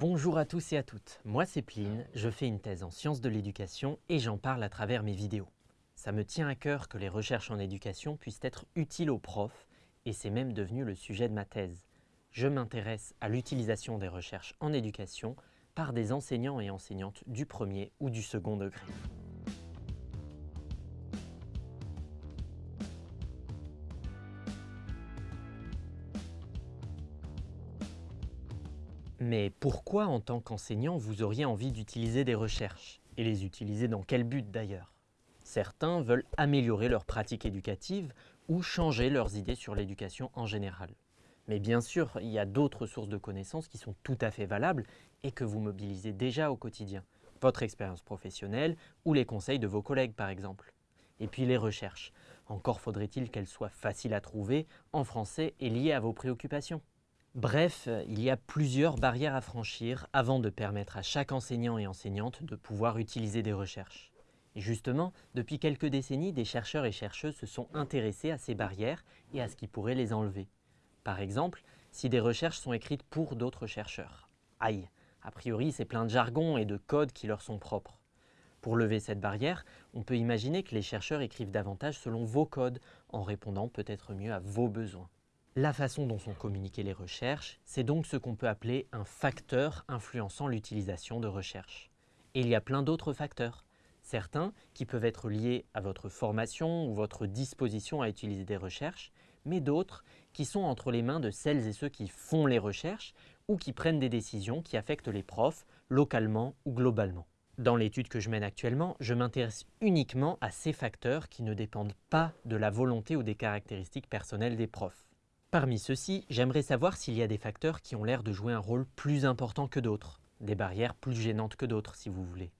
Bonjour à tous et à toutes, moi c'est Pline, je fais une thèse en sciences de l'éducation et j'en parle à travers mes vidéos. Ça me tient à cœur que les recherches en éducation puissent être utiles aux profs et c'est même devenu le sujet de ma thèse. Je m'intéresse à l'utilisation des recherches en éducation par des enseignants et enseignantes du premier ou du second degré. Mais pourquoi, en tant qu'enseignant, vous auriez envie d'utiliser des recherches Et les utiliser dans quel but d'ailleurs? Certains veulent améliorer leur pratique éducative ou changer leurs idées sur l'éducation en général. Mais bien sûr, il y a d'autres sources de connaissances qui sont tout à fait valables et que vous mobilisez déjà au quotidien. Votre expérience professionnelle ou les conseils de vos collègues par exemple. Et puis les recherches. Encore faudrait-il qu'elles soient faciles à trouver, en français et liées à vos préoccupations. Bref, il y a plusieurs barrières à franchir avant de permettre à chaque enseignant et enseignante de pouvoir utiliser des recherches. Et justement, depuis quelques décennies, des chercheurs et chercheuses se sont intéressés à ces barrières et à ce qui pourrait les enlever. Par exemple, si des recherches sont écrites pour d'autres chercheurs. Aïe, a priori c'est plein de jargon et de codes qui leur sont propres. Pour lever cette barrière, on peut imaginer que les chercheurs écrivent davantage selon vos codes, en répondant peut-être mieux à vos besoins. La façon dont sont communiquées les recherches, c'est donc ce qu'on peut appeler un facteur influençant l'utilisation de recherches. Et il y a plein d'autres facteurs. Certains qui peuvent être liés à votre formation ou votre disposition à utiliser des recherches, mais d'autres qui sont entre les mains de celles et ceux qui font les recherches ou qui prennent des décisions qui affectent les profs localement ou globalement. Dans l'étude que je mène actuellement, je m'intéresse uniquement à ces facteurs qui ne dépendent pas de la volonté ou des caractéristiques personnelles des profs. Parmi ceux-ci, j'aimerais savoir s'il y a des facteurs qui ont l'air de jouer un rôle plus important que d'autres, des barrières plus gênantes que d'autres si vous voulez.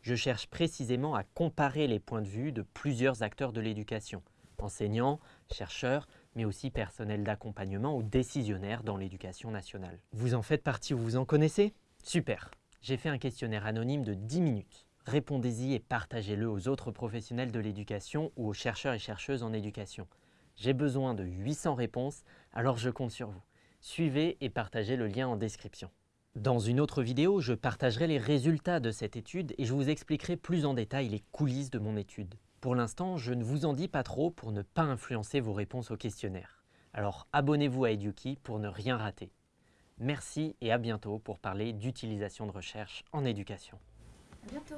Je cherche précisément à comparer les points de vue de plusieurs acteurs de l'éducation, enseignants, chercheurs, mais aussi personnels d'accompagnement ou décisionnaires dans l'éducation nationale. Vous en faites partie ou vous en connaissez? Super J'ai fait un questionnaire anonyme de 10 minutes. Répondez-y et partagez-le aux autres professionnels de l'éducation ou aux chercheurs et chercheuses en éducation. J'ai besoin de 800 réponses, alors je compte sur vous. Suivez et partagez le lien en description. Dans une autre vidéo, je partagerai les résultats de cette étude et je vous expliquerai plus en détail les coulisses de mon étude. Pour l'instant, je ne vous en dis pas trop pour ne pas influencer vos réponses au questionnaire. Alors abonnez-vous à Eduki pour ne rien rater. Merci et à bientôt pour parler d'utilisation de recherche en éducation. À bientôt